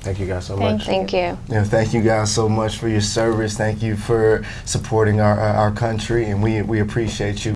Thank you guys so Thank much. Thank you. Yeah, thank you guys so much for your service. Thank you for supporting our our country, and we we appreciate you.